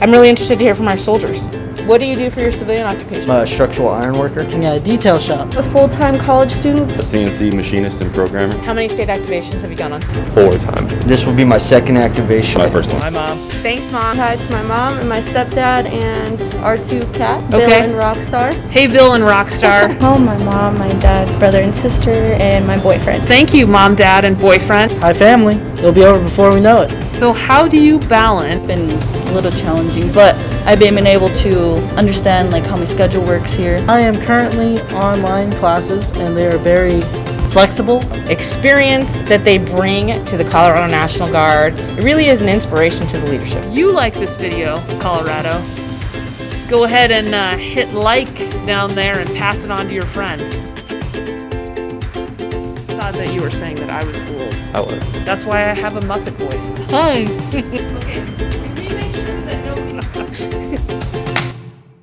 I'm really interested to hear from our soldiers. What do you do for your civilian occupation? I'm a structural iron worker. Working at a detail shop. A full-time college student. A CNC machinist and programmer How many state activations have you gone on? four times. This will be my second activation. My first one. Hi, Mom. Thanks, Mom. Hi to my mom and my stepdad and our two cats, Bill Okay. and Rockstar. Hey, Bill and Rockstar. home, oh, my mom, my dad, brother and sister, and my boyfriend. Thank you, mom, dad, and boyfriend. Hi, family. It'll be over before we know it. So, how do you balance? been a little challenging, but I've been able to understand like how my schedule works here. I am currently online classes, and they are very flexible. Experience that they bring to the Colorado National Guard. It really is an inspiration to the leadership. You like this video, Colorado. Just go ahead and uh, hit like down there and pass it on to your friends. That you were saying that I was old. I was. That's why I have a Muppet voice. Hi.